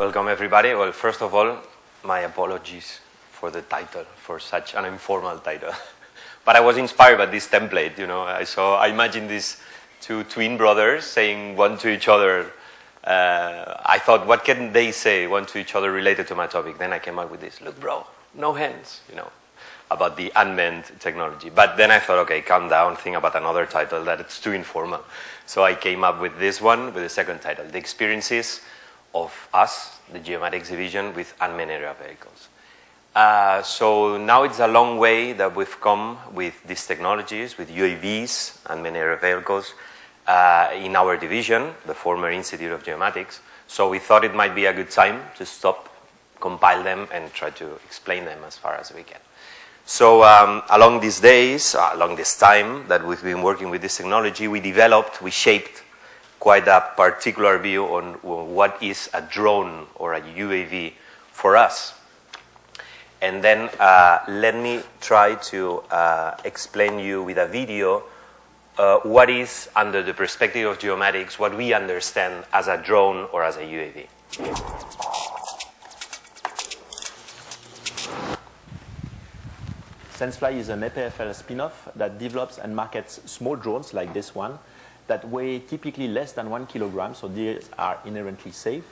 Welcome everybody. Well, first of all, my apologies for the title, for such an informal title. but I was inspired by this template, you know. I saw, I imagined these two twin brothers saying one to each other, uh, I thought, what can they say one to each other related to my topic? Then I came up with this, look bro, no hands, you know, about the unmanned technology. But then I thought, okay, calm down, think about another title that it's too informal. So I came up with this one, with the second title, The Experiences of Us, the Geomatics Division, with Unmanned Aerial Vehicles. Uh, so now it's a long way that we've come with these technologies, with UAVs, unmanned aerial vehicles, uh, in our division, the former Institute of Geomatics. So we thought it might be a good time to stop, compile them, and try to explain them as far as we can. So um, along these days, uh, along this time that we've been working with this technology, we developed, we shaped quite a particular view on what is a drone or a UAV for us. And then uh, let me try to uh, explain you with a video uh, what is, under the perspective of geomatics, what we understand as a drone or as a UAV. SenseFly is an EPFL spin-off that develops and markets small drones like this one that weigh typically less than one kilogram, so these are inherently safe.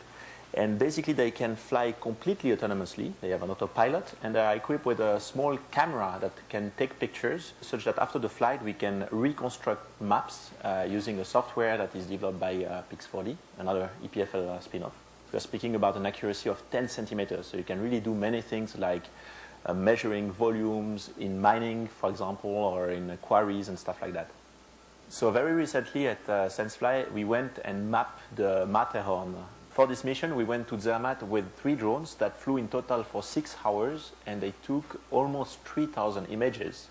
And basically, they can fly completely autonomously. They have an autopilot, and they are equipped with a small camera that can take pictures, such that after the flight, we can reconstruct maps uh, using a software that is developed by uh, Pix4D, another EPFL uh, spin-off. We're speaking about an accuracy of 10 centimeters, so you can really do many things like uh, measuring volumes in mining, for example, or in quarries and stuff like that. So very recently at uh, SenseFly, we went and mapped the Matterhorn for this mission, we went to Zermatt with three drones that flew in total for six hours, and they took almost 3,000 images.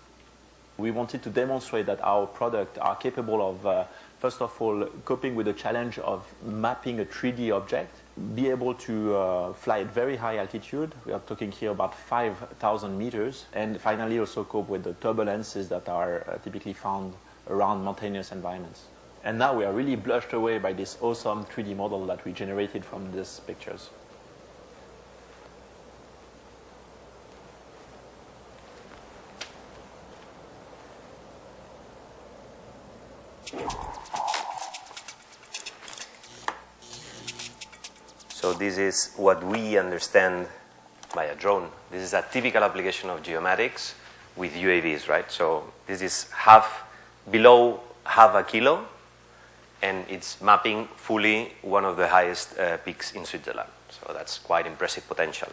We wanted to demonstrate that our product are capable of, uh, first of all, coping with the challenge of mapping a 3D object, be able to uh, fly at very high altitude. We are talking here about 5,000 meters, and finally also cope with the turbulences that are uh, typically found around mountainous environments. And now we are really blushed away by this awesome 3D model that we generated from these pictures. So this is what we understand by a drone. This is a typical application of geomatics with UAVs, right? So this is half, below half a kilo, and it's mapping fully one of the highest uh, peaks in Switzerland. So that's quite impressive potential.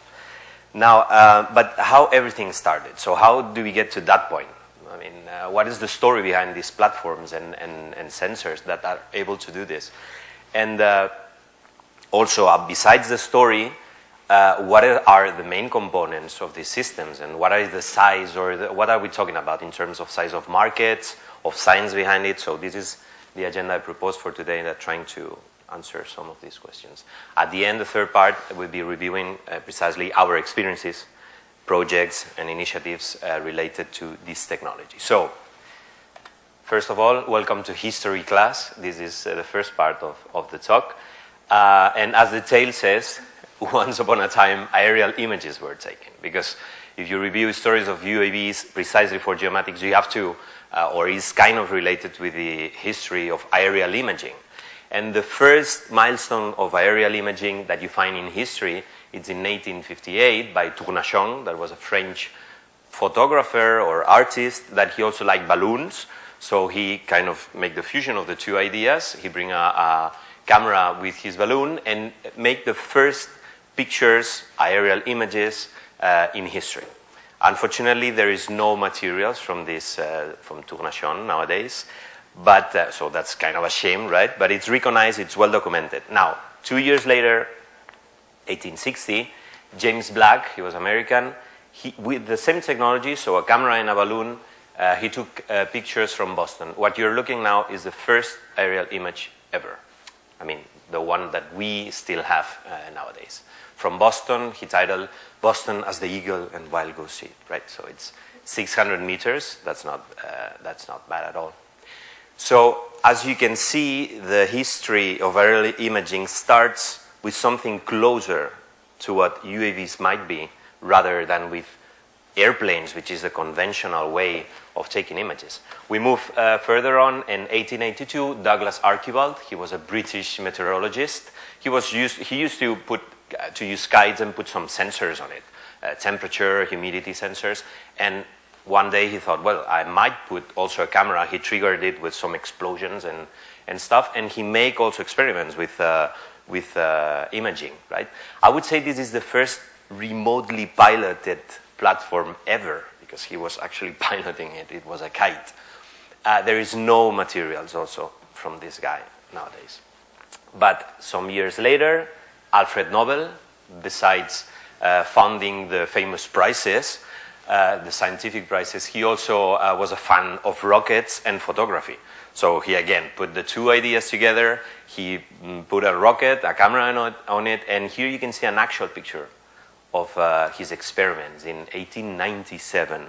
Now, uh, but how everything started? So how do we get to that point? I mean, uh, what is the story behind these platforms and, and, and sensors that are able to do this? And uh, also, uh, besides the story, uh, what are the main components of these systems and what is the size or the, what are we talking about in terms of size of markets, of science behind it? So this is the agenda I proposed for today that trying to answer some of these questions. At the end, the third part will be reviewing uh, precisely our experiences, projects, and initiatives uh, related to this technology. So, first of all, welcome to history class. This is uh, the first part of, of the talk. Uh, and as the tale says, once upon a time, aerial images were taken. Because if you review stories of UAVs precisely for geomatics, you have to uh, or is kind of related with the history of aerial imaging. And the first milestone of aerial imaging that you find in history is in 1858 by Tournachon, that was a French photographer or artist, that he also liked balloons. So he kind of make the fusion of the two ideas. He bring a, a camera with his balloon and make the first pictures, aerial images uh, in history. Unfortunately, there is no materials from this, uh, from Tournachon nowadays, but, uh, so that's kind of a shame, right? But it's recognized, it's well documented. Now, two years later, 1860, James Black, he was American, he, with the same technology, so a camera and a balloon, uh, he took uh, pictures from Boston. What you're looking now is the first aerial image ever. I mean, the one that we still have uh, nowadays. From Boston, he titled Boston as the eagle and wild goose seed, right? So it's 600 meters. That's not, uh, that's not bad at all. So as you can see, the history of early imaging starts with something closer to what UAVs might be rather than with airplanes, which is the conventional way of taking images. We move uh, further on in 1882, Douglas Archibald, he was a British meteorologist. He, was used, he used to, put, to use kites and put some sensors on it, uh, temperature, humidity sensors, and one day he thought, well, I might put also a camera. He triggered it with some explosions and, and stuff, and he make also experiments with, uh, with uh, imaging, right? I would say this is the first remotely piloted platform ever because he was actually piloting it. It was a kite. Uh, there is no materials also from this guy nowadays. But some years later, Alfred Nobel, besides uh, founding the famous prizes, uh, the scientific prizes, he also uh, was a fan of rockets and photography. So he again put the two ideas together. He mm, put a rocket, a camera on it, on it, and here you can see an actual picture of uh, his experiments in 1897.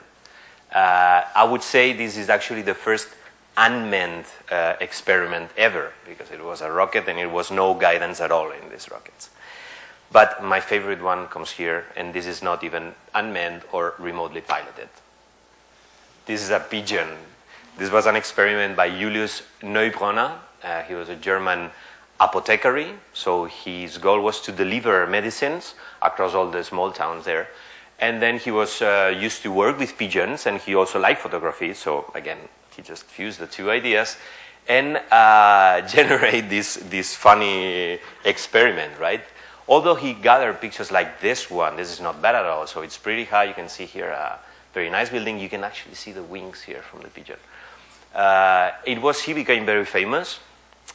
Uh, I would say this is actually the first unmanned uh, experiment ever because it was a rocket and it was no guidance at all in these rockets. But my favorite one comes here, and this is not even unmanned or remotely piloted. This is a pigeon. This was an experiment by Julius Neubronner. Uh, he was a German apothecary, so his goal was to deliver medicines across all the small towns there. And then he was uh, used to work with pigeons, and he also liked photography. So again, he just fused the two ideas and uh, generate this this funny experiment, right? Although he gathered pictures like this one, this is not bad at all. So it's pretty high. You can see here a very nice building. You can actually see the wings here from the pigeon. Uh, it was he became very famous.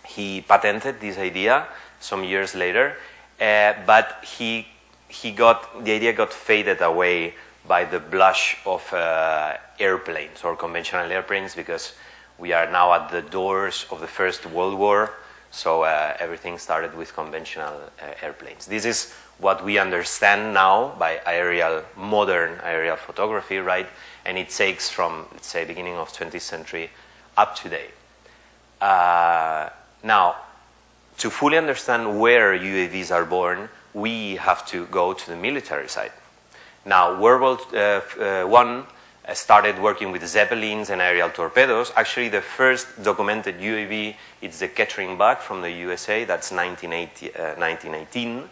He patented this idea some years later, uh, but he he got the idea got faded away by the blush of uh, airplanes or conventional airplanes because we are now at the doors of the First World War so uh, everything started with conventional uh, airplanes. This is what we understand now by aerial, modern aerial photography, right? And it takes from, let's say, beginning of 20th century up to date. Uh, now, to fully understand where UAVs are born, we have to go to the military side. Now, World War uh, I uh, started working with Zeppelins and aerial torpedoes. Actually, the first documented UAV is the Kettering Bug from the USA. That's 1980, uh, 1918.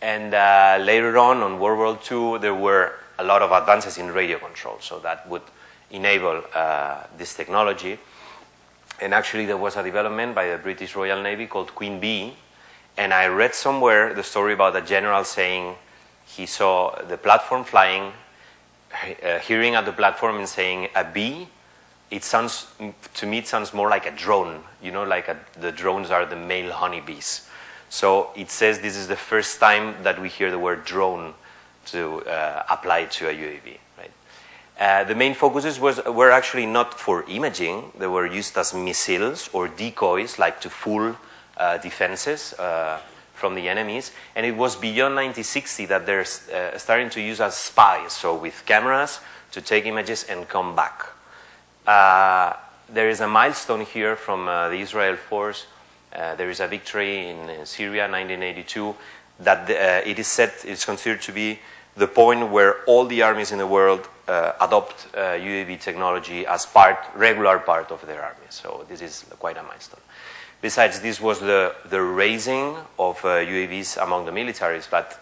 And uh, later on, on World War II, there were a lot of advances in radio control. So that would enable uh, this technology. And actually, there was a development by the British Royal Navy called Queen Bee. And I read somewhere the story about a general saying he saw the platform flying uh, hearing at the platform and saying a bee, it sounds, to me, it sounds more like a drone. You know, like a, the drones are the male honeybees. So it says this is the first time that we hear the word drone to uh, apply to a UAV. Right? Uh, the main focuses was, were actually not for imaging. They were used as missiles or decoys, like to fool uh, defenses. Uh, from the enemies. And it was beyond 1960 that they're uh, starting to use as spies, so with cameras to take images and come back. Uh, there is a milestone here from uh, the Israel force. Uh, there is a victory in, in Syria, 1982, that the, uh, it is said it's considered to be the point where all the armies in the world uh, adopt UAV technology as part, regular part of their army. So this is quite a milestone. Besides, this was the, the raising of uh, UAVs among the militaries, but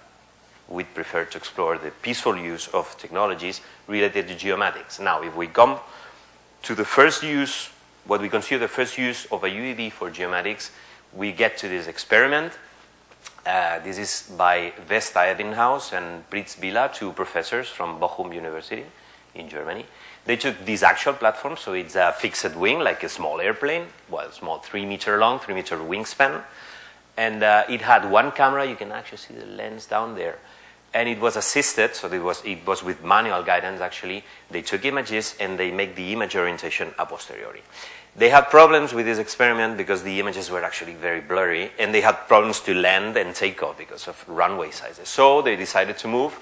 we'd prefer to explore the peaceful use of technologies related to geomatics. Now, if we come to the first use, what we consider the first use of a UAV for geomatics, we get to this experiment. Uh, this is by Wester-Ebbinghaus and Przybilla, two professors from Bochum University in Germany. They took this actual platform, so it's a fixed wing, like a small airplane, well, small, three meter long, three meter wingspan. And uh, it had one camera, you can actually see the lens down there. And it was assisted, so it was, it was with manual guidance actually. They took images and they make the image orientation a posteriori. They had problems with this experiment because the images were actually very blurry, and they had problems to land and take off because of runway sizes. So they decided to move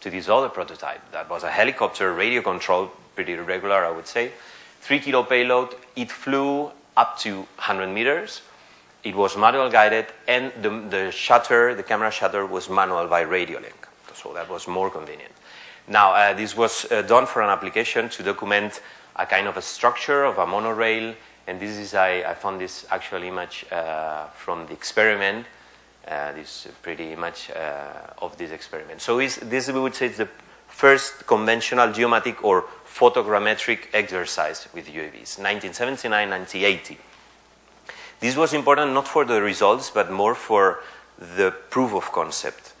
to this other prototype that was a helicopter radio controlled pretty regular, I would say. Three kilo payload. It flew up to 100 meters. it was manual guided, and the, the shutter, the camera shutter, was manual by radio link. So that was more convenient. Now, uh, this was uh, done for an application to document a kind of a structure of a monorail, and this is, I, I found this actual image uh, from the experiment. Uh, this pretty much uh, of this experiment. So is, this, we would say, is the first conventional geomatic or photogrammetric exercise with UAVs, 1979, 1980. This was important not for the results, but more for the proof of concept.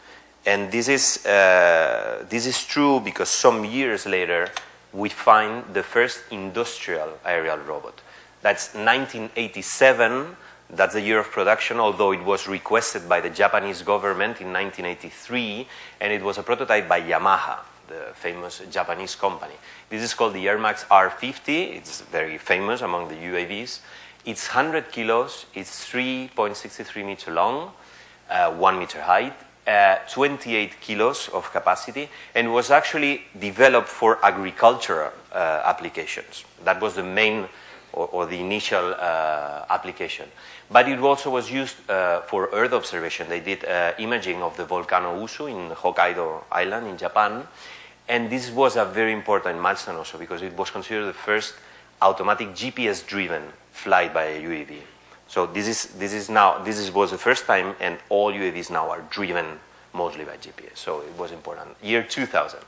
And this is, uh, this is true because some years later, we find the first industrial aerial robot. That's 1987. That's the year of production, although it was requested by the Japanese government in 1983, and it was a prototype by Yamaha, the famous Japanese company. This is called the Air Max R50. It's very famous among the UAVs. It's 100 kilos, it's 3.63 meter long, uh, 1 meter height, uh, 28 kilos of capacity, and was actually developed for agricultural uh, applications. That was the main or, or the initial uh, application. But it also was used uh, for Earth observation. They did uh, imaging of the volcano Usu in Hokkaido Island in Japan, and this was a very important milestone also because it was considered the first automatic GPS-driven flight by a UAV. So this is, this is now, this is, was the first time and all UAVs now are driven mostly by GPS. So it was important. Year 2000.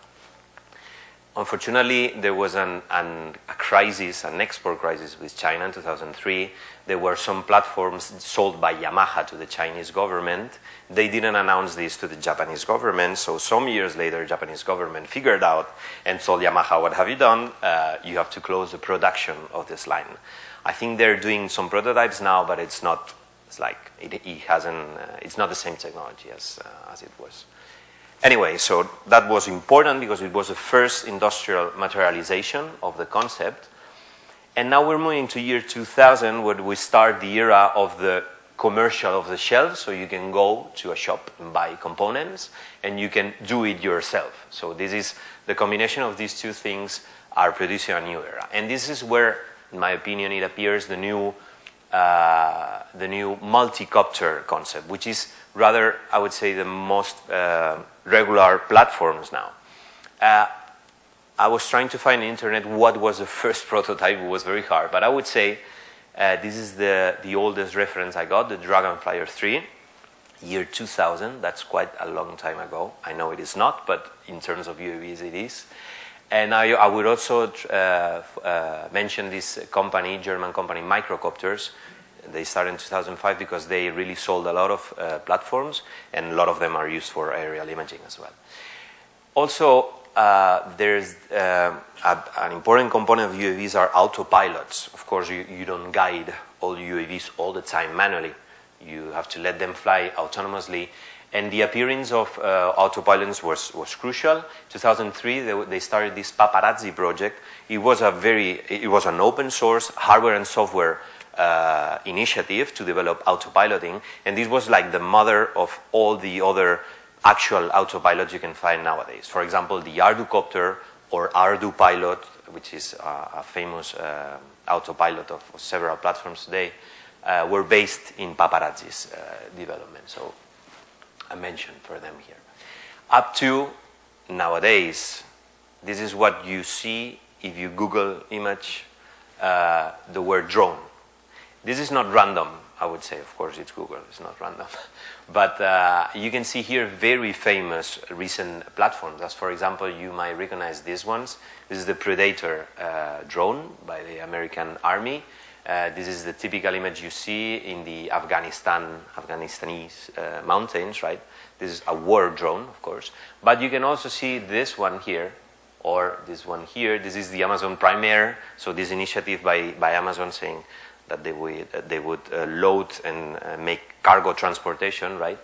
Unfortunately, there was an, an, a crisis, an export crisis with China in 2003. There were some platforms sold by Yamaha to the Chinese government. They didn't announce this to the Japanese government, so some years later, Japanese government figured out and told Yamaha, what have you done? Uh, you have to close the production of this line. I think they're doing some prototypes now, but it's not, it's like, it, it hasn't, uh, it's not the same technology as, uh, as it was. Anyway, so that was important because it was the first industrial materialization of the concept. And now we're moving to year 2000 where we start the era of the commercial of the shelf. So you can go to a shop and buy components and you can do it yourself. So this is the combination of these two things are producing a new era. And this is where, in my opinion, it appears the new, uh, the new multi-copter concept, which is rather, I would say, the most uh, regular platforms now. Uh, I was trying to find the internet what was the first prototype. It was very hard, but I would say uh, this is the, the oldest reference I got, the Draganflyer 3, year 2000. That's quite a long time ago. I know it is not, but in terms of UAVs, it is. And I, I would also uh, uh, mention this company, German company, Microcopters, they started in 2005 because they really sold a lot of uh, platforms and a lot of them are used for aerial imaging as well. Also, uh, there's uh, a, an important component of UAVs are autopilots. Of course, you, you don't guide all UAVs all the time manually. You have to let them fly autonomously. And the appearance of uh, autopilots was, was crucial. 2003, they, they, started this Paparazzi project. It was a very, it was an open source hardware and software uh, initiative to develop autopiloting, and this was like the mother of all the other actual autopilots you can find nowadays. For example, the ArduCopter or Ardu Pilot, which is a, a famous uh, autopilot of, of, several platforms today, uh, were based in Paparazzi's uh, development. So I mentioned for them here. Up to nowadays, this is what you see if you Google image uh, the word drone. This is not random, I would say. Of course, it's Google. It's not random. but uh, you can see here very famous recent platforms. For example, you might recognize these ones. This is the Predator uh, drone by the American Army. Uh, this is the typical image you see in the Afghanistan, Afghanistanese uh, mountains, right? This is a war drone, of course. But you can also see this one here, or this one here. This is the Amazon Prime Air. So this initiative by, by Amazon saying, that they would, uh, they would uh, load and uh, make cargo transportation, right?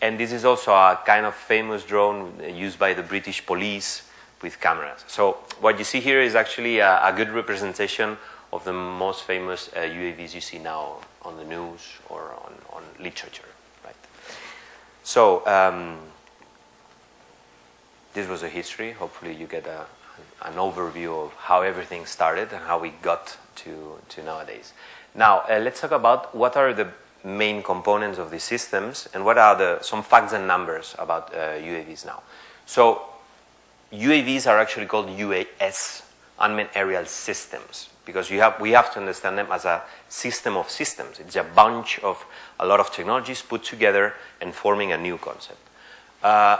And this is also a kind of famous drone used by the British police with cameras. So what you see here is actually a, a good representation of the most famous uh, UAVs you see now on the news or on, on literature, right? So um, this was a history. Hopefully you get a, an overview of how everything started and how we got to, to nowadays. Now, uh, let's talk about what are the main components of these systems and what are the, some facts and numbers about uh, UAVs now. So UAVs are actually called UAS, unmanned aerial systems, because you have, we have to understand them as a system of systems. It's a bunch of a lot of technologies put together and forming a new concept. Uh,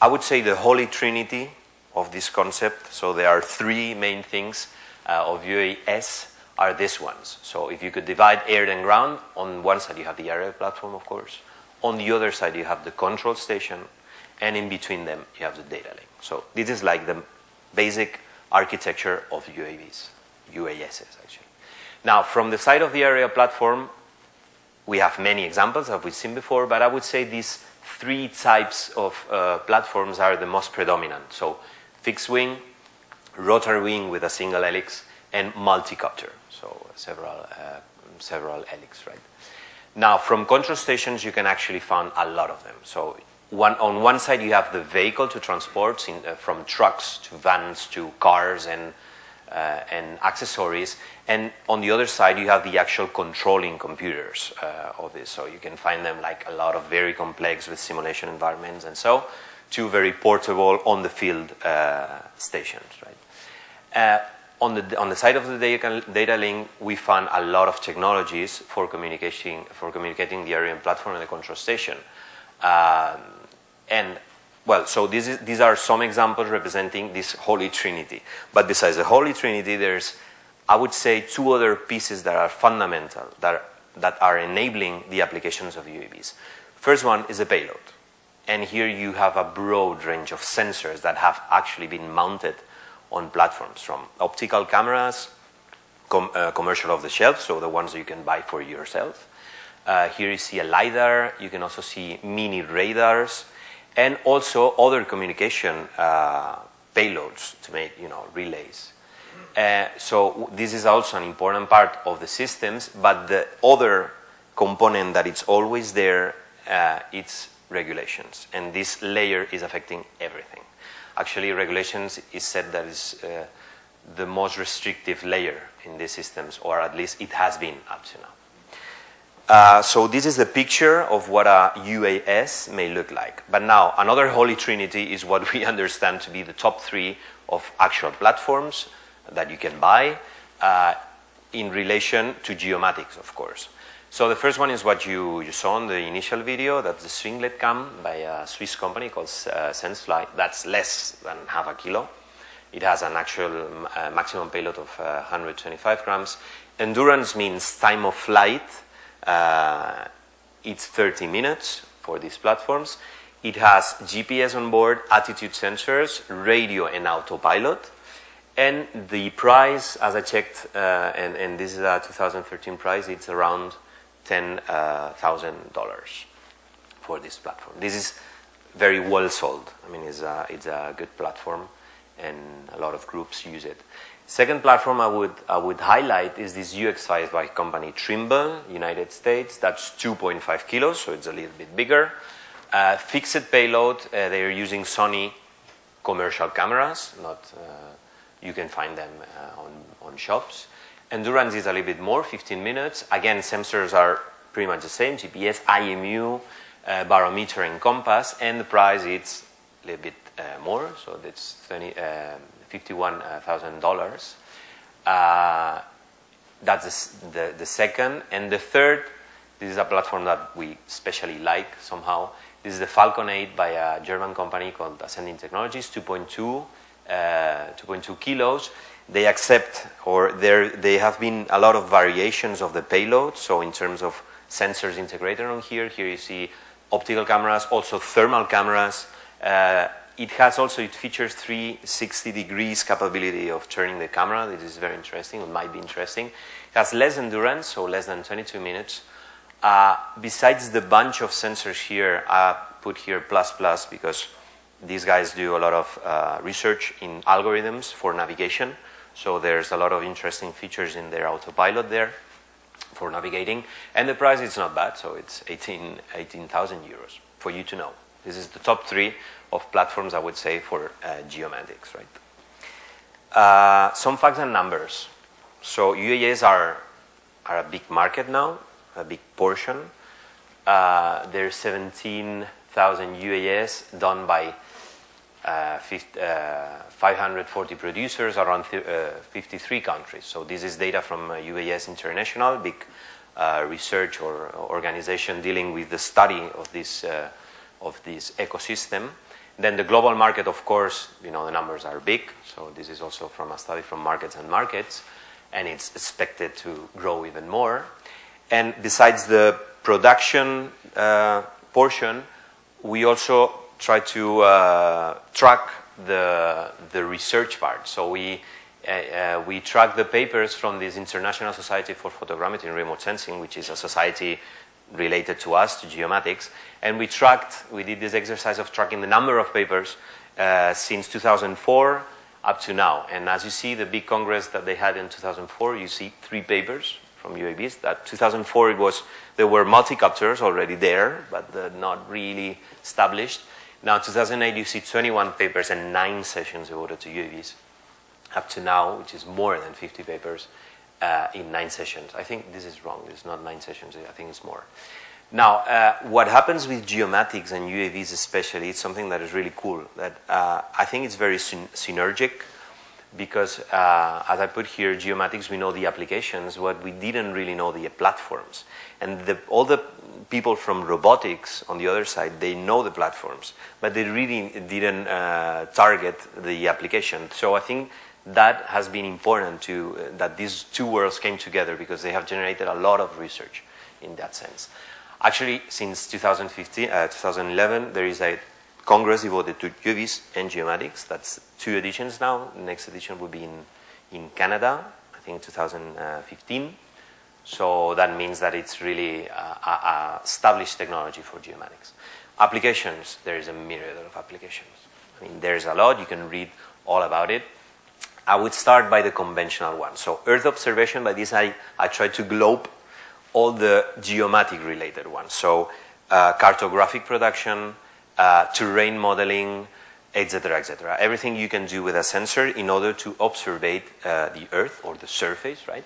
I would say the holy trinity of this concept, so there are three main things uh, of UAS are these ones. So if you could divide air and ground, on one side you have the aerial platform, of course. On the other side you have the control station, and in between them you have the data link. So this is like the basic architecture of UAVs, UASs actually. Now from the side of the aerial platform, we have many examples that we've seen before, but I would say these three types of uh, platforms are the most predominant. So fixed wing, rotary wing with a single helix, and multicopter, so several, uh, several helix, right? Now, from control stations, you can actually find a lot of them. So one, on one side, you have the vehicle to transport in, uh, from trucks to vans to cars and, uh, and accessories. And on the other side, you have the actual controlling computers uh, of this. So you can find them like a lot of very complex with simulation environments and so to very portable on the field uh, stations, right? On the, on the side of the data, data link, we found a lot of technologies for communicating, for communicating the aerial platform and the control station. Um, and, well, so is, these are some examples representing this Holy Trinity. But besides the Holy Trinity, there's, I would say, two other pieces that are fundamental, that are, that are enabling the applications of UAVs. First one is the payload. And here you have a broad range of sensors that have actually been mounted on platforms from optical cameras, com uh, commercial off the shelf, so the ones you can buy for yourself. Uh, here you see a LiDAR, you can also see mini radars, and also other communication uh, payloads to make, you know, relays. Uh, so this is also an important part of the systems, but the other component that it's always there, uh, it's regulations. And this layer is affecting everything. Actually, regulations is said that is uh, the most restrictive layer in these systems, or at least it has been up to now. Uh, so this is the picture of what a UAS may look like. But now, another holy trinity is what we understand to be the top three of actual platforms that you can buy uh, in relation to geomatics, of course. So the first one is what you, you saw in the initial video. That's the Swinglet Cam by a Swiss company called uh, Sensefly. That's less than half a kilo. It has an actual uh, maximum payload of uh, 125 grams. Endurance means time of flight. Uh, it's 30 minutes for these platforms. It has GPS on board, attitude sensors, radio, and autopilot. And the price, as I checked, uh, and, and this is a 2013 price, it's around $10,000 for this platform. This is very well sold. I mean, it's a, it's a good platform and a lot of groups use it. Second platform I would, I would highlight is this UX5 by company Trimble, United States. That's 2.5 kilos, so it's a little bit bigger. Uh, fixed payload, uh, they're using Sony commercial cameras. Not, uh, you can find them uh, on, on shops. Endurance is a little bit more, 15 minutes. Again, sensors are pretty much the same, GPS, IMU, uh, barometer and compass, and the price is a little bit uh, more, so that's uh, $51,000. Uh, that's the, the, the, second. And the third, this is a platform that we especially like somehow. This is the Falcon 8 by a German company called Ascending Technologies, 2.2 2.2 kilos they accept or there they have been a lot of variations of the payload. So in terms of sensors integrated on here, here you see optical cameras, also thermal cameras. Uh, it has also, it features 360 degrees capability of turning the camera. This is very interesting, it might be interesting. It has less endurance, so less than 22 minutes. Uh, besides the bunch of sensors here, I put here plus plus because these guys do a lot of uh, research in algorithms for navigation. So there's a lot of interesting features in their autopilot there for navigating. And the price is not bad, so it's 18,000 18, euros for you to know. This is the top three of platforms, I would say, for uh, geomatics, right? Uh, some facts and numbers. So UAS are, are a big market now, a big portion. uh, there's 17,000 UAS done by 50, 540 producers around uh, 53 countries. So this is data from UVS International, big uh, research or organization dealing with the study of this, uh, of this ecosystem. Then the global market, of course, you know, the numbers are big. So this is also from a study from Markets and Markets, and it's expected to grow even more. And besides the production uh, portion, we also try to uh, track the, the research part. So we, uh, uh, we track the papers from this International Society for Photogrammetry and Remote Sensing, which is a society related to us, to geomatics, and we tracked, we did this exercise of tracking the number of papers uh, since 2004 up to now. And as you see, the big congress that they had in 2004, you see three papers from UAVs. That 2004, it was, there were multicopters already there, but not really established. Now, 2008, you see 21 papers and nine sessions devoted to UAVs. Up to now, which is more than 50 papers uh, in nine sessions. I think this is wrong. It's not nine sessions. I think it's more. Now, uh, what happens with geomatics and UAVs especially, it's something that is really cool. That uh, I think it's very syn synergic because, uh, as I put here, geomatics, we know the applications, but we didn't really know the platforms. And the, all the people from robotics on the other side, they know the platforms, but they really didn't uh, target the application. So I think that has been important to, uh, that these two worlds came together because they have generated a lot of research in that sense. Actually, since 2015, uh, 2011, there is a Congress devoted to UVs and geomatics. That's two editions now. The next edition will be in, in Canada, I think 2015. So that means that it's really a, a established technology for geomatics. Applications, there is a myriad of applications. I mean, there's a lot. You can read all about it. I would start by the conventional one. So Earth observation, by this I, I try to globe all the geomatic related ones. So uh, cartographic production, uh, terrain modeling, etc., etc. Everything you can do with a sensor in order to observe uh, the Earth or the surface, right?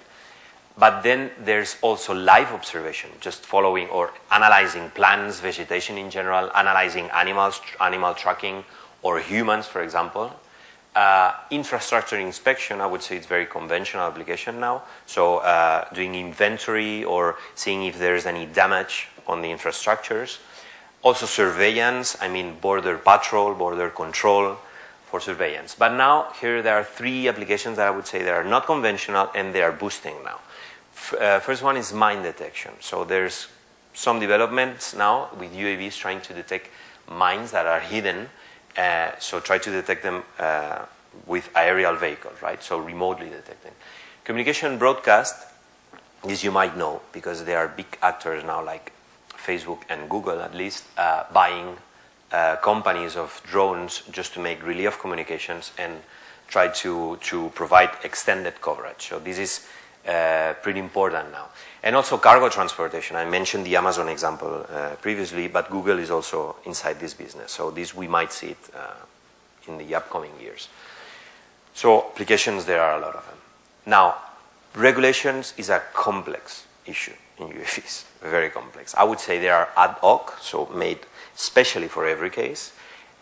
But then there's also live observation, just following or analyzing plants, vegetation in general, analyzing animals, animal tracking, or humans, for example. Uh, infrastructure inspection, I would say it's very conventional application now. So uh, doing inventory or seeing if there's any damage on the infrastructures. Also surveillance, I mean border patrol, border control for surveillance. But now here there are three applications that I would say that are not conventional and they are boosting now uh, first one is mine detection. So there's some developments now with UAVs trying to detect mines that are hidden. Uh, so try to detect them uh, with aerial vehicles, right? So remotely detecting. Communication broadcast, as you might know, because there are big actors now like Facebook and Google at least, uh, buying uh, companies of drones just to make relief communications and try to, to provide extended coverage. So this is uh, pretty important now. And also cargo transportation. I mentioned the Amazon example uh, previously, but Google is also inside this business. So this we might see it uh, in the upcoming years. So applications, there are a lot of them. Now, regulations is a complex issue in UAVs, very complex. I would say they are ad hoc, so made specially for every case,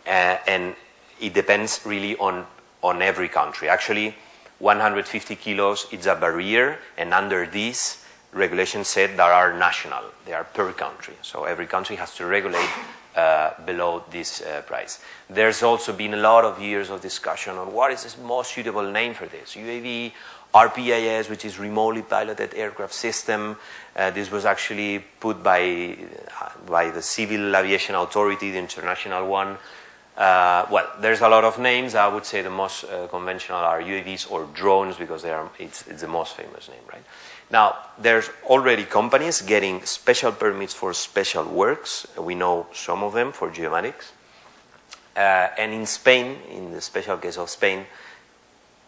uh, and it depends really on, on every country. Actually, 150 kilos is a barrier, and under this, regulations said that are national. They are per country. So every country has to regulate uh, below this uh, price. There's also been a lot of years of discussion on what is the most suitable name for this. UAV, RPAS, which is remotely piloted aircraft system. Uh, this was actually put by, uh, by the Civil Aviation Authority, the international one, uh, well, there's a lot of names. I would say the most uh, conventional are UAVs or drones because they are, it's, it's, the most famous name, right? Now, there's already companies getting special permits for special works. We know some of them for geomatics. Uh, and in Spain, in the special case of Spain,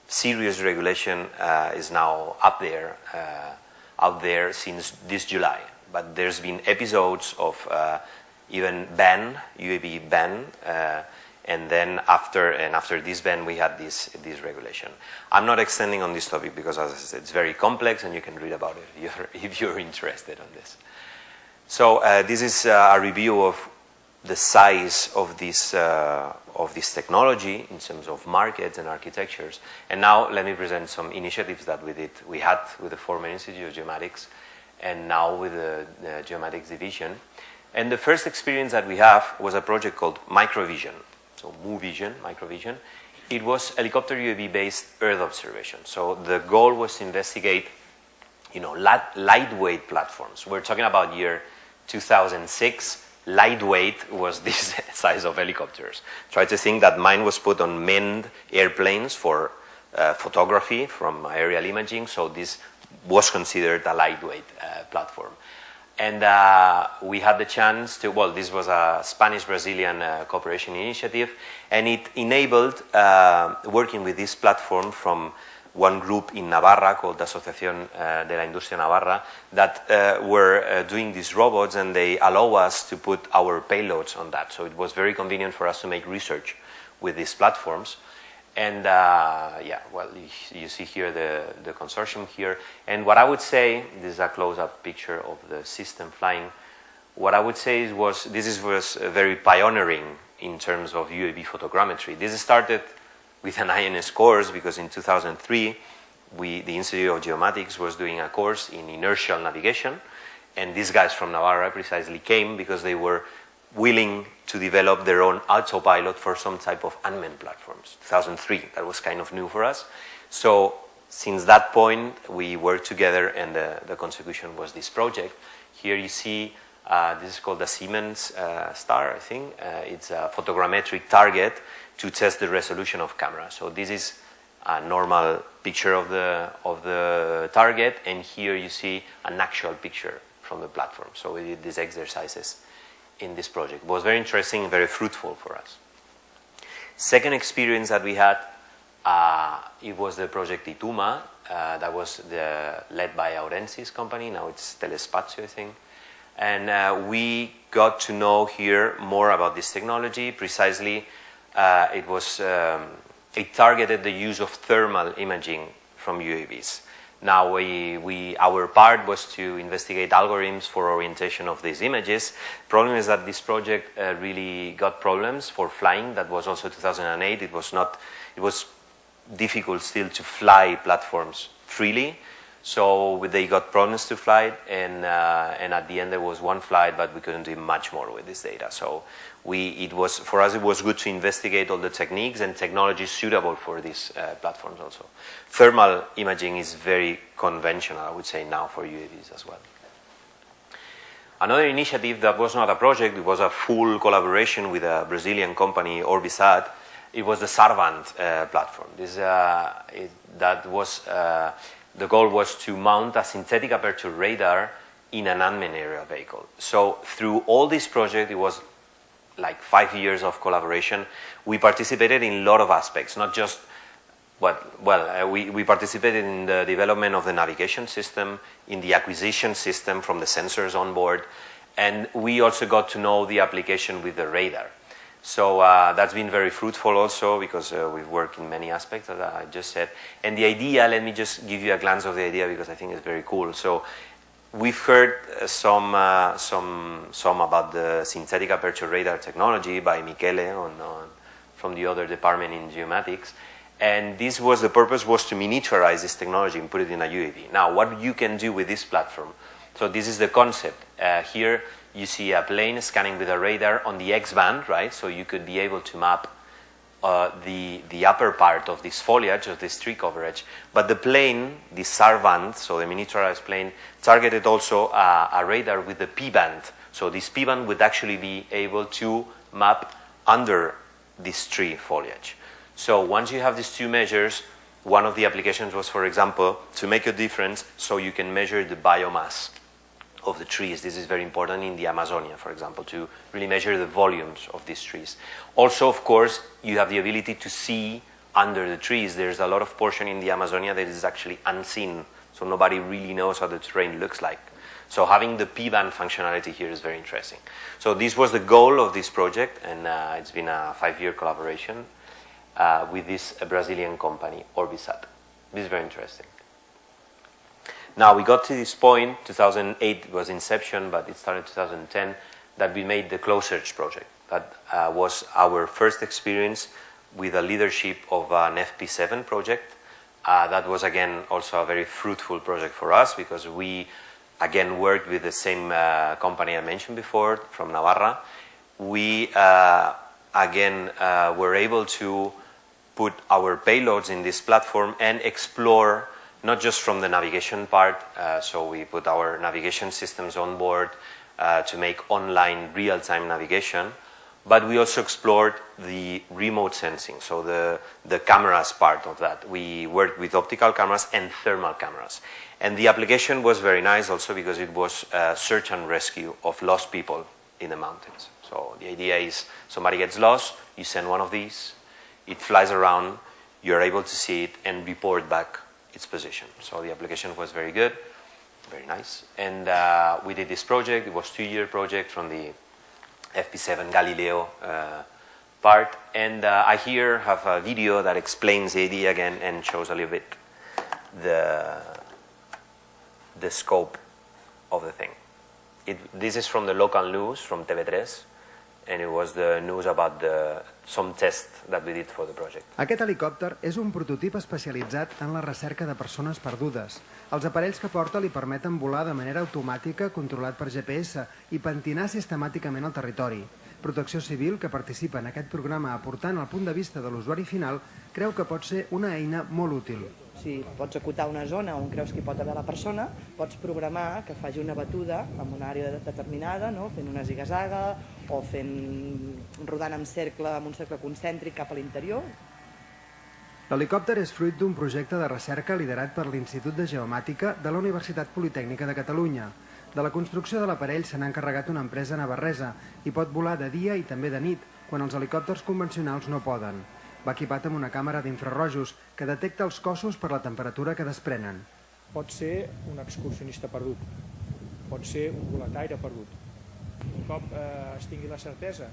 serious regulation uh, is now up there, uh, out there since this July. But there's been episodes of uh, even ban, UAV ban, and then after and after this ban we had this this regulation. I'm not extending on this topic because as I said it's very complex and you can read about it if you're, if you're interested on this. So uh, this is uh, a review of the size of this, uh, of this technology in terms of markets and architectures. And now let me present some initiatives that we did. We had with the Former Institute of Geomatics and now with the, the Geomatics division. And the first experience that we have was a project called Microvision. So MUVision, Microvision. It was helicopter UAV based Earth observation. So the goal was to investigate you know, light, lightweight platforms. We're talking about year 2006 lightweight was this size of helicopters. Try to think that mine was put on manned airplanes for uh, photography from aerial imaging, so this was considered a lightweight uh, platform. And uh, we had the chance to, well, this was a Spanish-Brazilian uh, cooperation initiative, and it enabled uh, working with this platform from one group in Navarra called the Asociación uh, de la Industria Navarra that uh, were uh, doing these robots and they allow us to put our payloads on that. So it was very convenient for us to make research with these platforms. And uh, yeah, well, you, you, see here the, the consortium here. And what I would say, this is a close-up picture of the system flying. What I would say is was this is, was very pioneering in terms of UAV photogrammetry. This started with an INS course because in 2003 we, the Institute of Geomatics was doing a course in inertial navigation and these guys from Navarra precisely came because they were willing to develop their own autopilot for some type of unmanned platforms. 2003, that was kind of new for us. So since that point, we worked together and the, the contribution was this project. Here you see, uh, this is called the Siemens uh, star, I think. Uh, it's a photogrammetric target to test the resolution of camera. So this is a normal picture of the, of the target, and here you see an actual picture from the platform. So we did these exercises in this project. It was very interesting and very fruitful for us. Second experience that we had, uh, it was the project Ituma, uh, that was the, led by Aurensis company, now it's Telespazio, I think. And uh, we got to know here more about this technology, precisely uh, it was um, it targeted the use of thermal imaging from UAVs. Now, we, we, our part was to investigate algorithms for orientation of these images. Problem is that this project uh, really got problems for flying. That was also 2008. It was not, it was difficult still to fly platforms freely. So they got problems to fly, and, uh, and at the end there was one flight, but we couldn't do much more with this data. So we, it was, for us it was good to investigate all the techniques and technologies suitable for these uh, platforms also. Thermal imaging is very conventional, I would say, now for UAVs as well. Another initiative that was not a project, it was a full collaboration with a Brazilian company, Orbisat. It was the Sarvant uh, platform. This, uh, it, that was uh, the goal was to mount a synthetic aperture radar in an unmanned aerial vehicle. So through all this project, it was like five years of collaboration. We participated in a lot of aspects, not just what, well, uh, we, we participated in the development of the navigation system, in the acquisition system from the sensors on board, and we also got to know the application with the radar. So uh, that's been very fruitful also because uh, we've worked in many aspects, that I just said. And the idea, let me just give you a glance of the idea because I think it's very cool. So we've heard uh, some, uh, some, some about the synthetic aperture radar technology by Michele on, on, from the other department in geomatics. And this was, the purpose was to miniaturize this technology and put it in a UAV. Now, what you can do with this platform. So this is the concept. Uh, here, you see a plane scanning with a radar on the X-band, right? So you could be able to map uh, the, the upper part of this foliage, of this tree coverage. But the plane, the Sarvant, so the miniaturized plane, targeted also a, a radar with the P-band. So this P-band would actually be able to map under this tree foliage. So once you have these two measures, one of the applications was, for example, to make a difference so you can measure the biomass of the trees. This is very important in the Amazonia, for example, to really measure the volumes of these trees. Also, of course, you have the ability to see under the trees. There's a lot of portion in the Amazonia that is actually unseen, so nobody really knows how the terrain looks like. So having the P-band functionality here is very interesting. So this was the goal of this project, and uh, it's been a five-year collaboration uh, with this Brazilian company, Orbisat. This is very interesting. Now we got to this point, 2008 was inception, but it started 2010, that we made the Close Search project. That uh, was our first experience with the leadership of an FP7 project. Uh, that was again also a very fruitful project for us because we again worked with the same uh, company I mentioned before from Navarra. We uh, again uh, were able to put our payloads in this platform and explore not just from the navigation part, uh, so we put our navigation systems on board uh, to make online real-time navigation, but we also explored the remote sensing, so the, the cameras part of that. We worked with optical cameras and thermal cameras. And the application was very nice also because it was uh, search and rescue of lost people in the mountains. So the idea is somebody gets lost, you send one of these, it flies around, you're able to see it and report back its position. So the application was very good, very nice. And uh, we did this project. It was two-year project from the FP7 Galileo uh, part. And uh, I here have a video that explains the idea again and shows a little bit the, the scope of the thing. It, this is from the local news, from TV3, and it was the news about the, some test that we did for the project. Aquest helicòpter és un prototip especialitzat en la recerca de persones perdudes. Els aparells que porta li permeten volar de manera automàtica, controlat per GPS, i pentinar sistemàticament el territori. Protecció Civil, que participa en aquest programa aportant el punt de vista de l'usuari final, creu que pot ser una eina molt útil. Si pots acotar una zona on creus que hi pot haver la persona, pots programar que faci una batuda en una àrea determinada, no? fent una zigazaga o fent, rodant en cercle, amb un cercle concèntric cap a l'interior. L'helicòpter és fruit d'un projecte de recerca liderat per l'Institut de Geomàtica de la Universitat Politècnica de Catalunya. De la construcció de l'aparell se n'ha encarregat una empresa navarresa i pot volar de dia i també de nit, quan els helicòpters convencionals no poden. Va equipat amb una càmera d'infrarrojos que detecta els cossos per la temperatura que desprenen. Pot ser un excursionista perdut, pot ser un volataire perdut. Un cop eh, es tingui la certesa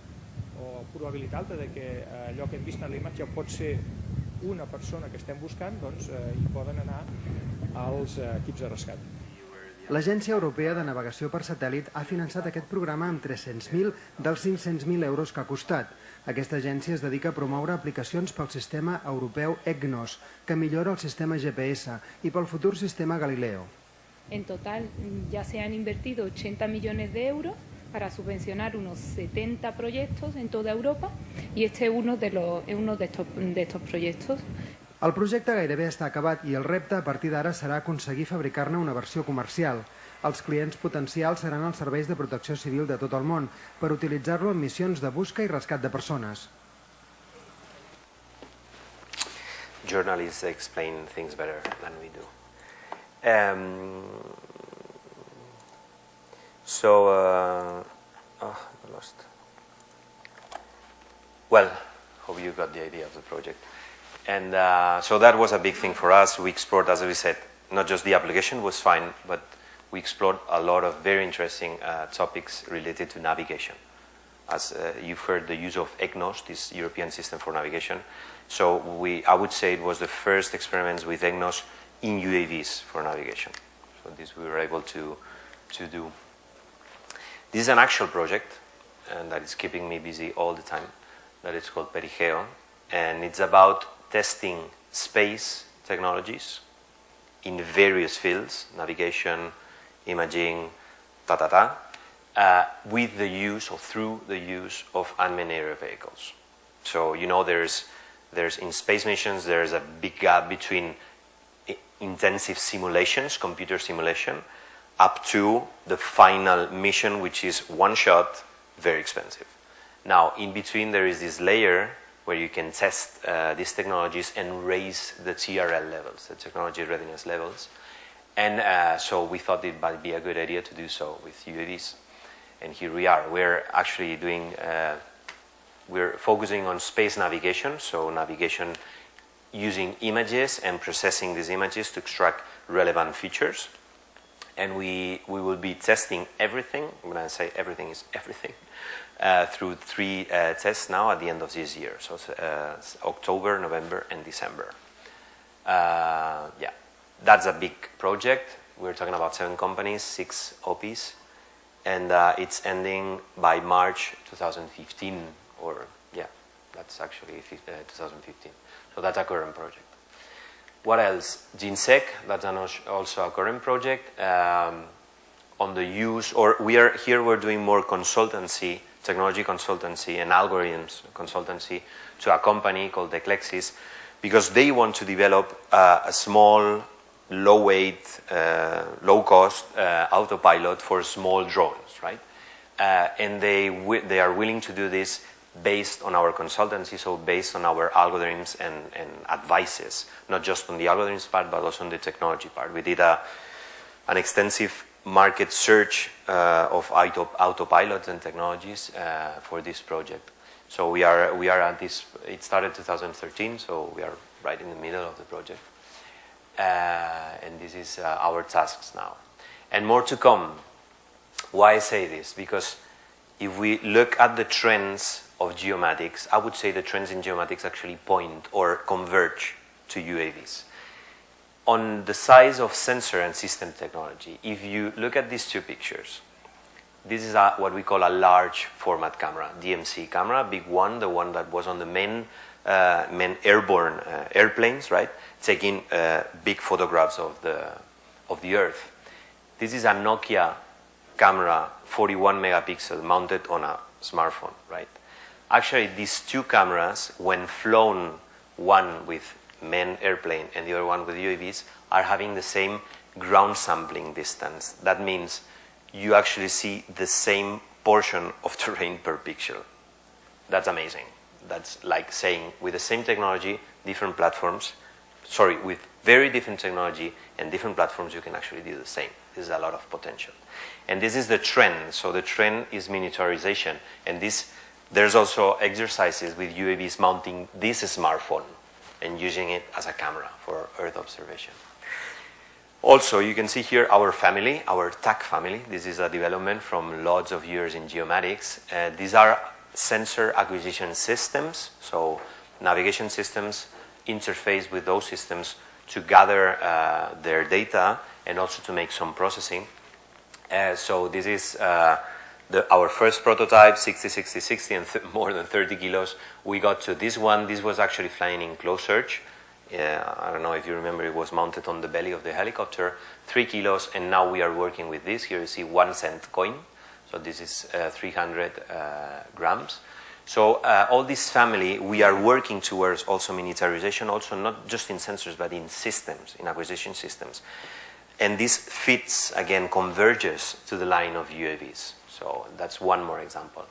o probabilitat alta de que eh, allò que hem vist en la imatge pot ser una persona que estem buscant, doncs eh, hi poden anar els eh, equips de rescat. L'Agència Europea de Navegació per Satèl·lit ha finançat aquest programa amb 300.000 dels 500.000 euros que ha costat. Aquesta agència es dedica a promoure aplicacions pel sistema europeu EGNOS, que millora el sistema GPS, i pel futur sistema Galileo. En total ya se han invertido 80 millones de euros para subvencionar unos 70 proyectos en toda Europa y este es uno de, los, de estos proyectos. El projecte gairebé està acabat i el repte a partir d'ara serà aconseguir fabricar-ne una versió comercial. Els clients potencials seran els serveis de protecció civil de tot el món per utilitzar-lo en missions de busca i rescat de persones. Journalists explain things better than we do. Um, so, uh, oh, I lost. Well, hope you got the idea of the project. And uh, so that was a big thing for us. We explored, as we said, not just the application was fine, but we explored a lot of very interesting uh, topics related to navigation. As uh, you've heard, the use of EGNOS, this European system for navigation. So we, I would say it was the first experiments with EGNOS in UAVs for navigation. So this we were able to, to do. This is an actual project, and that is keeping me busy all the time. That is called Perigeo, and it's about testing space technologies in various fields, navigation, imaging, ta ta ta, uh, with the use or through the use of unmanned aerial vehicles. So you know there's there's in space missions there's a big gap between intensive simulations, computer simulation, up to the final mission, which is one shot, very expensive. Now, in between, there is this layer where you can test uh, these technologies and raise the TRL levels, the technology readiness levels. And uh, so we thought it might be a good idea to do so with UAVs. And here we are. We're actually doing, uh, we're focusing on space navigation, so navigation using images and processing these images to extract relevant features. And we, we will be testing everything, when I say everything is everything, uh, through three uh, tests now at the end of this year. So uh, October, November, and December. Uh, yeah, that's a big project. We're talking about seven companies, six OPs, and uh, it's ending by March 2015, or yeah, that's actually uh, 2015. So that's a current project. What else? GeneSec, that's also a current project. Um, on the use, or we are here we're doing more consultancy, technology consultancy and algorithms consultancy to a company called Eclexis because they want to develop uh, a small, low weight, uh, low cost uh, autopilot for small drones, right? Uh, and they, they are willing to do this based on our consultancy, so based on our algorithms and, and advices, not just on the algorithms part, but also on the technology part. We did a, an extensive market search uh, of auto, autopilot and technologies uh, for this project. So we are, we are at this, it started 2013, so we are right in the middle of the project. Uh, and this is our tasks now. And more to come. Why I say this? Because if we look at the trends of geomatics, I would say the trends in geomatics actually point or converge to UAVs on the size of sensor and system technology, if you look at these two pictures, this is a, what we call a large format camera, DMC camera, big one, the one that was on the main, uh, main airborne uh, airplanes, right, taking uh, big photographs of the, of the Earth. This is a Nokia camera, 41 megapixel, mounted on a smartphone, right? Actually, these two cameras, when flown, one with manned airplane and the other one with UAVs are having the same ground sampling distance. That means you actually see the same portion of terrain per pixel. That's amazing. That's like saying with the same technology, different platforms, sorry, with very different technology and different platforms, you can actually do the same. This is a lot of potential. And this is the trend. So the trend is miniaturization. And this, there's also exercises with UAVs mounting this smartphone and using it as a camera for Earth observation. Also, you can see here our family, our TAC family. This is a development from lots of years in geomatics. Uh, these are sensor acquisition systems, so navigation systems interface with those systems to gather uh, their data and also to make some processing. Uh, so this is uh, the, our first prototype, 60, 60, 60, and more than 30 kilos, we got to this one. This was actually flying in close search. I don't know if you remember, it was mounted on the belly of the helicopter, three kilos, and now we are working with this. Here you see one cent coin. So this is uh, 300 uh, grams. So uh, all this family, we are working towards also miniaturization, also not just in sensors, but in systems, in acquisition systems. And this fits, again, converges to the line of UAVs. So that's one more example.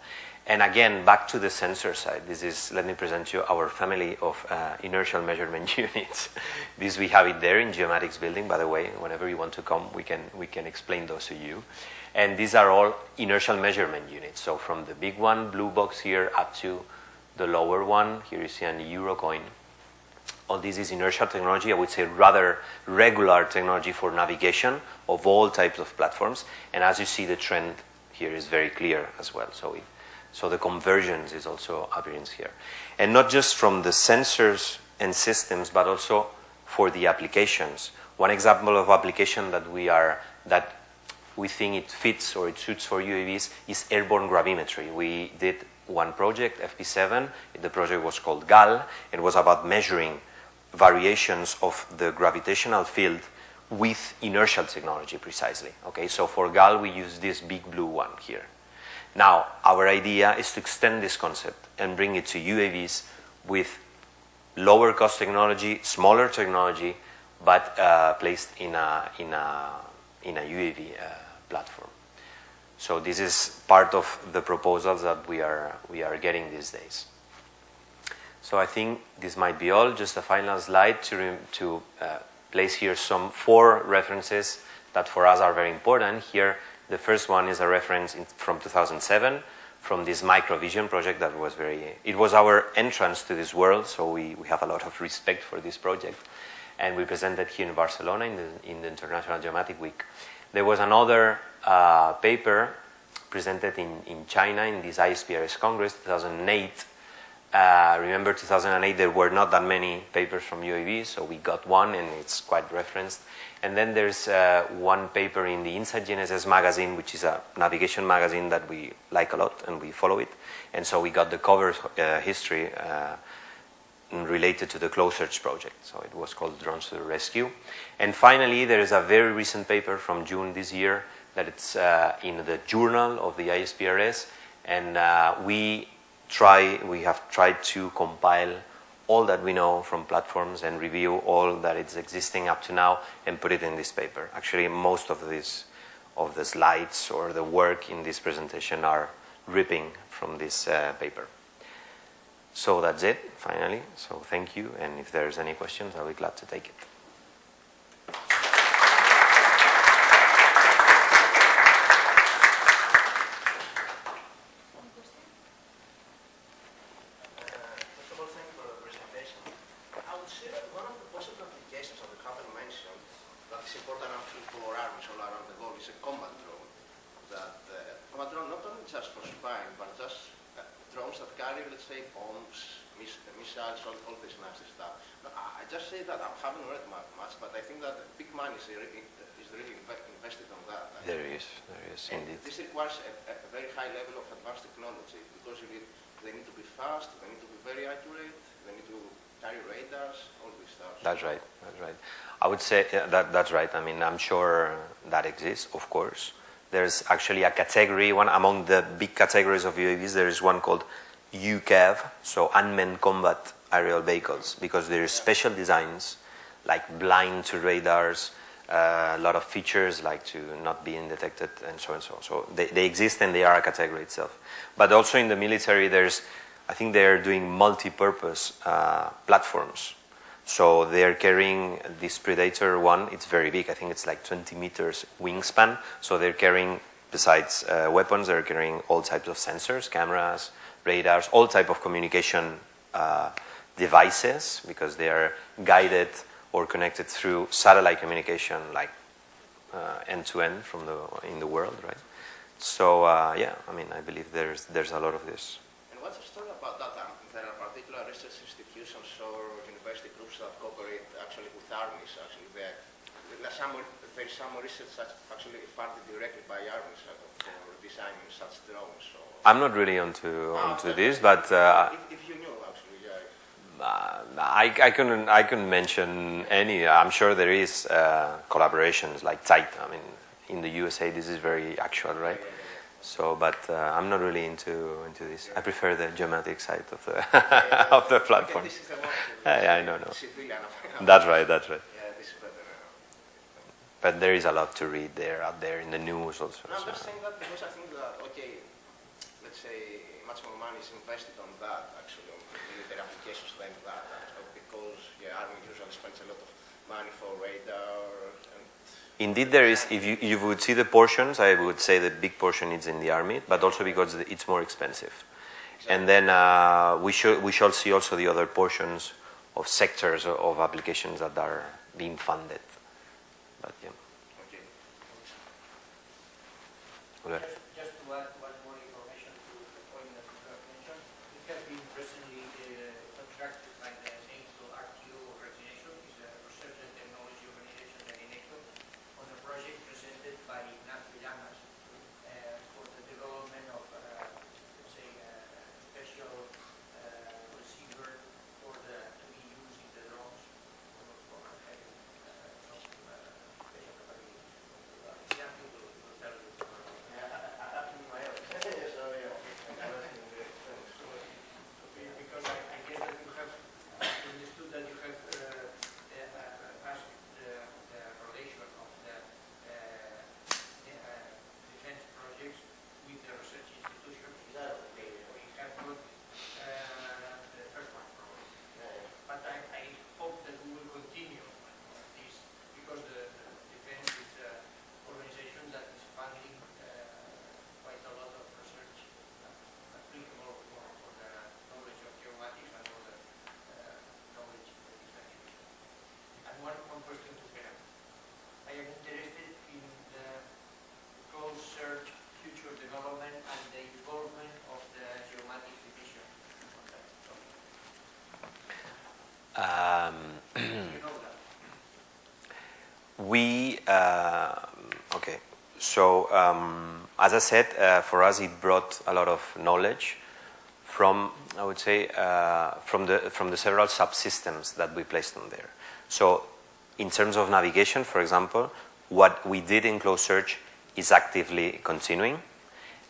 And again, back to the sensor side, this is, let me present you our family of uh, inertial measurement units. this we have it there in Geomatics building, by the way, whenever you want to come, we can, we can explain those to you. And these are all inertial measurement units. So from the big one, blue box here, up to the lower one, here you see an Eurocoin. All this is inertial technology, I would say rather regular technology for navigation of all types of platforms. And as you see, the trend here is very clear as well. So, it, so the convergence is also appearance here. And not just from the sensors and systems, but also for the applications. One example of application that we are, that we think it fits or it suits for UAVs is airborne gravimetry. We did one project, FP7. The project was called GAL. It was about measuring variations of the gravitational field with inertial technology precisely. Okay, so for GAL we use this big blue one here. Now, our idea is to extend this concept and bring it to UAVs with lower cost technology, smaller technology, but uh, placed in a, in a, in a UAV uh, platform. So this is part of the proposals that we are, we are getting these days. So I think this might be all. Just a final slide to, to uh, place here some four references that for us are very important. Here, the first one is a reference in, from 2007 from this microvision project that was very, it was our entrance to this world, so we, we have a lot of respect for this project. And we presented here in Barcelona in the, in the International Geomatic Week. There was another uh, paper presented in, in China in this ISPRS Congress 2008 Uh, remember 2008, there were not that many papers from UAV, so we got one and it's quite referenced. And then there's uh, one paper in the Inside GNSS magazine, which is a navigation magazine that we like a lot and we follow it. And so we got the cover uh, history uh, related to the Close Search project. So it was called Drones to the Rescue. And finally, there is a very recent paper from June this year that it's uh, in the journal of the ISPRS. And we try, we have tried to compile all that we know from platforms and review all that is existing up to now and put it in this paper. Actually, most of this, of the slides or the work in this presentation are ripping from this uh, paper. So that's it, finally. So thank you, and if there's any questions, I'll be glad to take it. First of all, thank you for the presentation. I would say that one of the possible applications that the company mentioned that is important actually for armies all around the world is a combat drone. That uh, combat drone not only just for spying, but just uh, drones that carry, let's say, bombs, miss, missiles, all, all this nasty stuff. Now, I I just say that I haven't read mu- much, but I think that big money is really, is really inve- invested on that. There is, there is And indeed. this requires a, a very high level of advanced technology because you need, they need to be fast, they need to be very accurate, they need to carry radars, all this stuff. That's right. That's right. I would say yeah, that that's right. I mean, I'm sure that exists, of course. There's actually a category, one among the big categories of UAVs. There is one called UCAV, so unmanned combat aerial vehicles, because there are special designs like blind to radars, uh, a lot of features like to not being detected, and so and so. So they, they exist and they are a category itself. But also in the military, there's, I think they are doing multi-purpose uh, platforms. So they are carrying this Predator one. It's very big. I think it's like 20 meters wingspan. So they're carrying, besides uh, weapons, they're carrying all types of sensors, cameras, radars, all type of communication uh, devices because they are guided or connected through satellite communication, like end to end from the in the world, right? So uh, yeah, I mean, I believe there's there's a lot of this. And what's the story about that? Um, there are particular research institutions or university groups that cooperate actually with armies. Actually, there, some there's some research that's actually funded directly by armies uh, for designing such drones. So, I'm not really onto Ah, onto okay. this, but uh, if, if you knew, actually, yeah. uh, I, I couldn't I couldn't mention any. I'm sure there is uh, collaborations like tight. I mean, in the USA, this is very actual, right? So, but uh, I'm not really into into this. I prefer the geometric side of the of the platform. Okay, this is the one. Yeah, yeah, I know, no. That's right. That's right. Yeah, this is better. But there is a lot to read there out there in the news also. No, I'm just saying that because I think that, okay, let's say much more money is invested on that, actually, on military applications than that. Because, yeah, Army usually spends a lot of money for radar and Indeed, there is. If you, you would see the portions, I would say the big portion is in the army, but also because it's more expensive. And then uh, we should we shall see also the other portions of sectors of applications that are being funded. But yeah. okay. Okay. Just, just to add one more information to the point that you have mentioned, it has been recently uh, contracted by the NATO RTO organization, is a research and technology organization at NATO, on a project presented by Ignacio Llamas uh, for the development of, uh, let's say, a special uh, receiver for the, to be used in the drones for, for having uh, some uh, special capabilities. Uh, Ignacio will, will tell you. Yeah, I, I we, uh, okay, so um, as I said, uh, for us it brought a lot of knowledge from, I would say, uh, from, the, from the several subsystems that we placed on there. So in terms of navigation, for example, what we did in close search is actively continuing.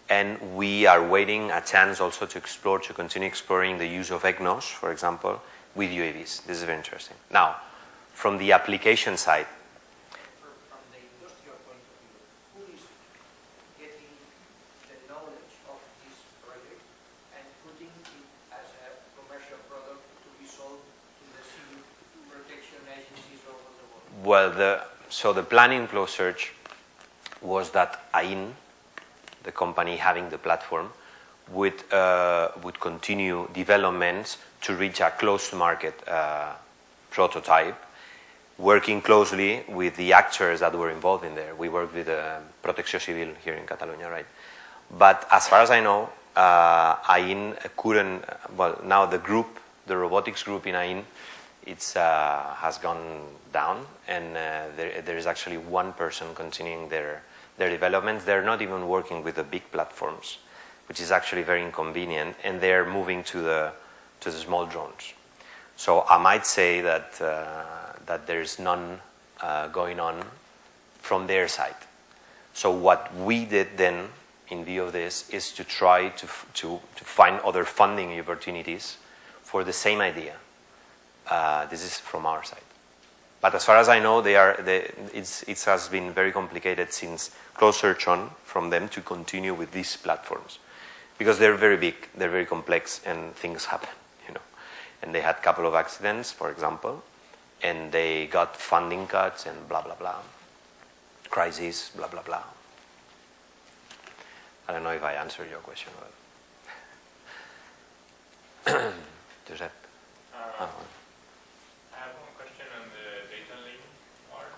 And we are waiting a chance also to explore, to continue exploring the use of EGNOS, for example, with UAVs. This is very interesting. Now, from the application side, From the industrial point of view, who is getting the knowledge of this project and putting it as a commercial product to be sold to the civil protection agencies all over the world? Well, the, so the plan in close search was that AIN, the company having the platform, would, uh, would continue developments to reach a closed market uh, prototype, working closely with the actors that were involved in there. We worked with uh, Protecció Civil here in Catalonia, right? But as far as I know, uh, AIN couldn't, well, now the group, the robotics group in AIN, it's, uh, has gone down, and uh, there, there is actually one person continuing their, their developments. They're not even working with the big platforms, which is actually very inconvenient, and they're moving to the, to the small drones. So I might say that, uh, that there's none going on from their side. So what we did then, in view of this, is to try to, to, to find other funding opportunities for the same idea. Uh, this is from our side. But as far as I know, they are, they, it's, it has been very complicated since close search on from them to continue with these platforms. Because they're very big, they're very complex, and things happen, you know. And they had a couple of accidents, for example, and they got funding cuts and blah, blah, blah. Crisis, blah, blah, blah. I don't know if I answered your question. But Josep? Uh, Ah, well. I have one question on the data link part.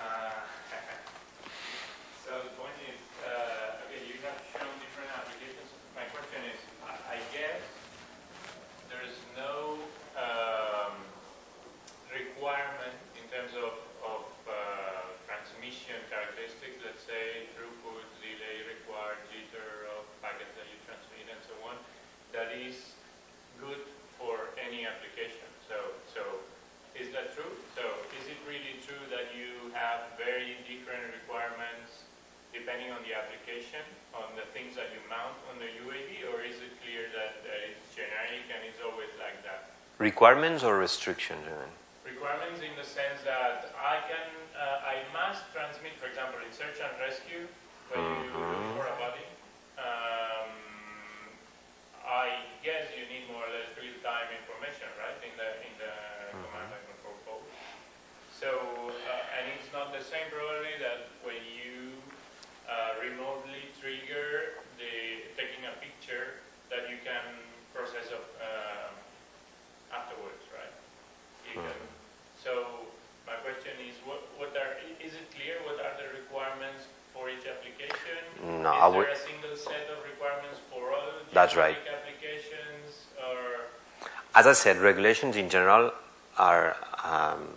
Uh, So the point is, uh, okay, you have shown different applications. My question is, I I guess there is no um, requirement in terms of of uh, transmission characteristics, let's say throughput, delay required, jitter of packets that you transmit and so on, that is good for any application. So, so is that true? So is it really true that you have very different requirements depending on the application, on the things that you mount on the UAV, or is it clear that uh, it's generic and it's always like that? Requirements or restrictions, mean? Requirements in the sense that I can, uh, I must transmit, for example, in search and rescue, when you look for a body, um, I guess you need more or less real-time information, right, in the, in the command and control code. So, uh, and it's not the same probably that when you uh, remotely trigger the taking a picture that you can process of, uh, afterwards, right? You can, so my question is, what, what are, is it clear what are the requirements for each application? No, I Is would- there a single set of requirements for all That's right. applications, or? As I said, regulations in general are um,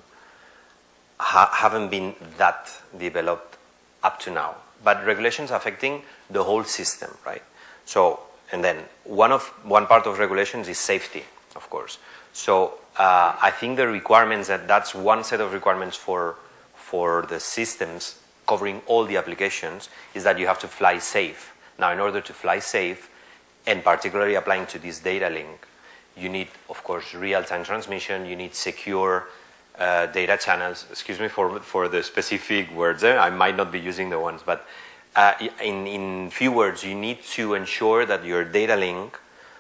ha- haven't been that developed up to now, but regulations affecting the whole system, right? So, and then one of one part of regulations is safety, of course. So uh, I think the requirements that that's one set of requirements for for the systems covering all the applications is that you have to fly safe. Now, in order to fly safe, and particularly applying to this data link, you need, of course, real-time transmission. You need secure uh, data channels. Excuse me for for the specific words. I might not be using the ones, but uh, in in few words, you need to ensure that your data link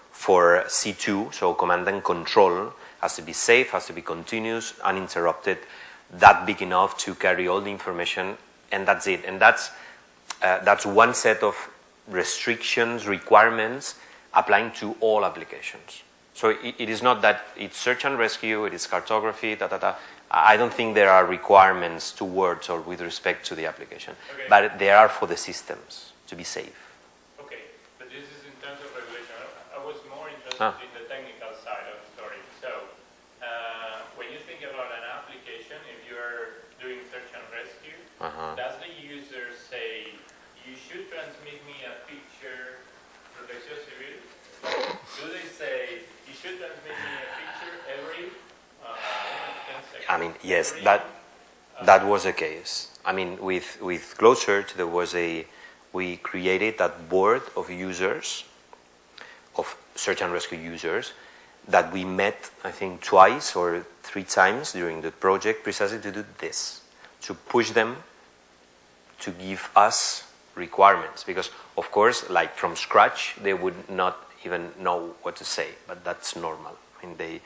for C2, so command and control, has to be safe, has to be continuous, uninterrupted, that big enough to carry all the information, and that's it. And that's uh, that's one set of restrictions, requirements applying to all applications. So it, it is not that it's search and rescue, it is cartography, da da da. I don't think there are requirements towards or with respect to the application, Okay. but there are for the systems to be safe. Okay, but this is in terms of regulation. I- I was more interested Ah. in the technical side of the story. So, uh, when you think about an application, if you're doing search Uh-huh. does the user say, you should transmit me a picture, protección civil? Do they say, you should transmit me a picture every uh, 10 seconds? I mean, yes, that that was the case. I mean, with with Close Search, there was a we created that board of users, of search and rescue users, that we met, I think, twice or three times during the project, precisely to do this, to push them to give us requirements because of course like from scratch they would not even know what to say but that's normal I mean they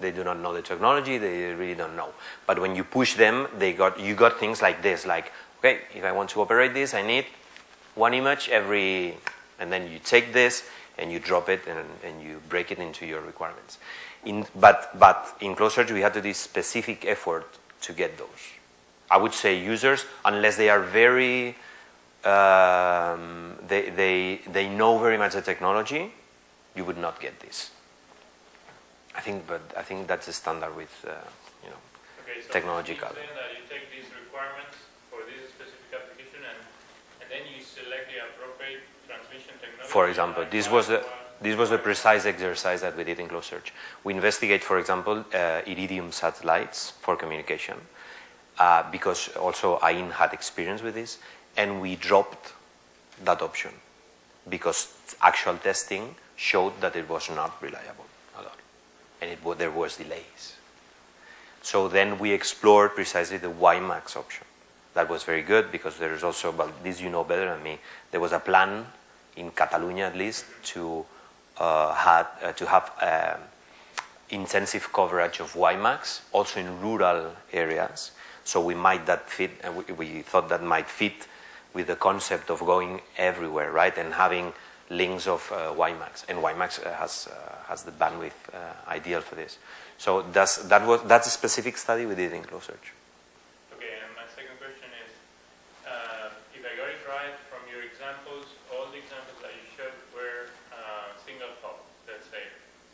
they do not know the technology they really don't know. But when you push them they got you got things like this like okay if I want to operate this I need one image every and then you take this and you drop it and, and you break it into your requirements. In, but but in close search we had to do specific effort to get those. I would say users, unless they are very, um, they, they, they know very much the technology, you would not get this. I think, but I think that's a standard with, uh, you know, Okay, so technological. You're saying that you take these requirements for this specific application and, and then you select the appropriate transmission technology. For example, this was the this was the precise exercise that we did in close search. We investigate, for example, uh, iridium satellites for communication, uh, because also AIN had experience with this, and we dropped that option because actual testing showed that it was not reliable and it, there was delays. So then we explored precisely the WiMAX option. That was very good because there is also, well, this you know better than me, there was a plan in Catalonia at least to, uh, had, uh, to have um intensive coverage of WiMAX, also in rural areas. So we might that fit, uh, we, we thought that might fit with the concept of going everywhere, right, and having links of uh, WiMAX. And WiMAX uh, has, uh, has the bandwidth uh, ideal for this. So that's, that was, that's a specific study we did in close search. Okay, and my second question is, uh, if I got it right from your examples, all the examples that you showed were uh, single hop, let's say.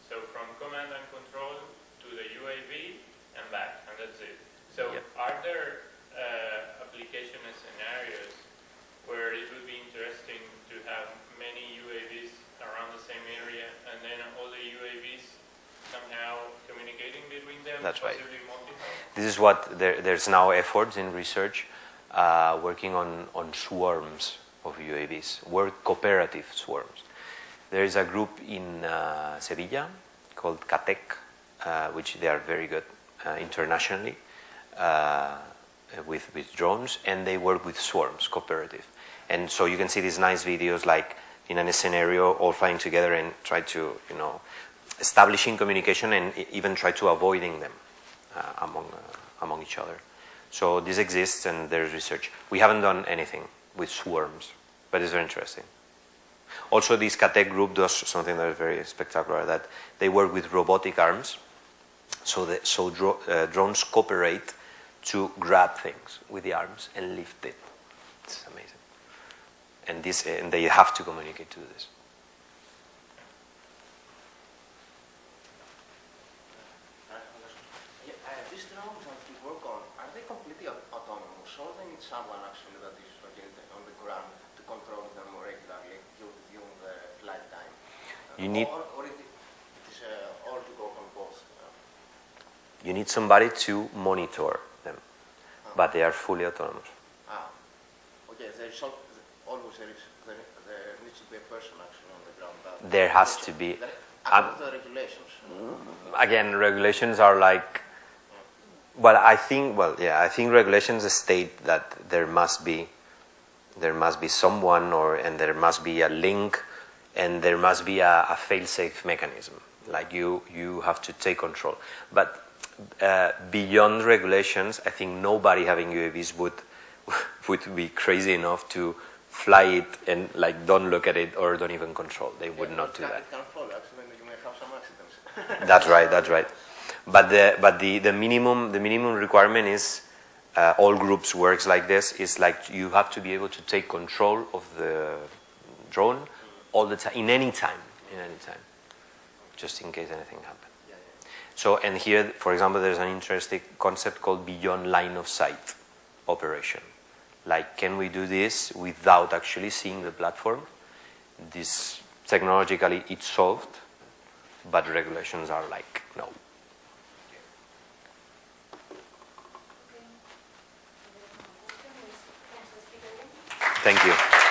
So from command and control to the UAV and back, and that's it. So Yep. are there uh, application and scenarios where it would be interesting to have many UAVs around the same area and then all the UAVs somehow communicating between them? That's right. This is what there, there's now efforts in research uh, working on, on swarms of UAVs, work cooperative swarms. There is a group in uh, Sevilla called CATEC, uh, which they are very good uh, internationally uh, with, with drones, and they work with swarms, cooperative. And so you can see these nice videos like in a scenario all flying together and try to, you know, establishing communication and even try to avoiding them uh, among, uh, among each other. So this exists and there's research. We haven't done anything with swarms, but it's very interesting. Also, this CATEC group does something that is very spectacular, that they work with robotic arms. So, that, so dro- uh, drones cooperate to grab things with the arms and lift it. It's amazing. And, this, and they have to communicate to this. Yeah, uh, these drones that you work on, are they completely autonomous or do they need someone actually that is on the ground to control them more regularly during the flight time? You need- Or, or it, it is uh, all to go on both? Uh, You need somebody to monitor them, but they are fully autonomous. ah, okay, there is al- always there, is, there, there needs to be a person actually on the ground. that- There has to be. There, Um, the regulations. again, regulations are like, well, I think, well, yeah, I think regulations state that there must be, there must be someone, or and there must be a link, and there must be a, a fail-safe mechanism. Like you, you have to take control. But uh, beyond regulations, I think nobody having UAVs would would be crazy enough to fly it and like don't look at it or don't even control. They would Yeah, not do that. Fall actually, and you may have some accidents. That's right. That's right. But the but the, the minimum the minimum requirement is uh, all groups works like this. Is like you have to be able to take control of the drone all the time in any time in any time, just in case anything happens. So and here, for example, there's an interesting concept called beyond line of sight operation. Like, can we do this without actually seeing the platform? This technologically it's solved, but regulations are like no. Thank you.